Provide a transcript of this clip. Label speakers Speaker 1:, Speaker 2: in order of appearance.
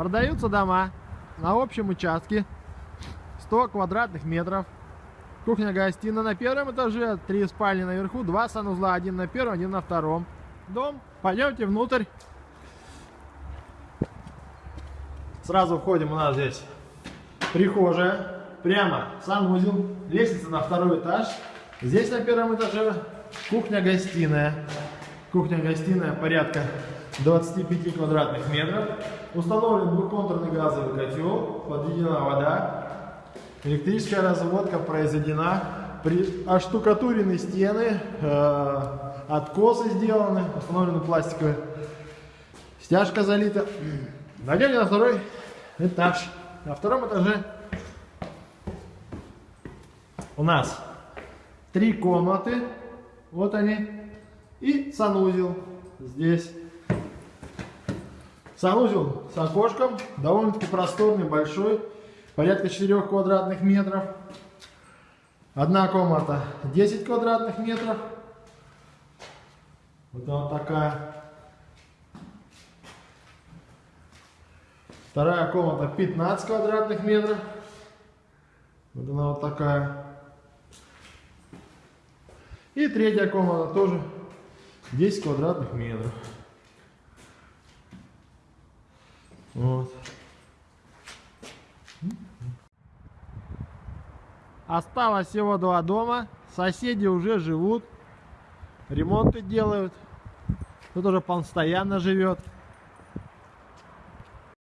Speaker 1: Продаются дома на общем участке 100 квадратных метров. Кухня-гостиная на первом этаже, три спальни наверху, два санузла, один на первом, один на втором. Дом. Пойдемте внутрь. Сразу входим, у нас здесь прихожая, прямо санузел, лестница на второй этаж. Здесь на первом этаже кухня-гостиная. Кухня-гостиная порядка 25 квадратных метров. Установлен двухконтурный газовый котел, подведена вода. Электрическая разводка произведена. При оштукатурены стены, э, откосы сделаны, установлены пластиковые. Стяжка залита. Пойдемте на второй этаж. На втором этаже у нас три комнаты. Вот они. И санузел здесь. Санузел с окошком. Довольно-таки просторный, большой. Порядка 4 квадратных метров. Одна комната 10 квадратных метров. Вот она такая. Вторая комната 15 квадратных метров. Вот она вот такая. И третья комната тоже 10 квадратных метров. Вот. Осталось всего два дома. Соседи уже живут. Ремонты делают. Тут уже постоянно живет.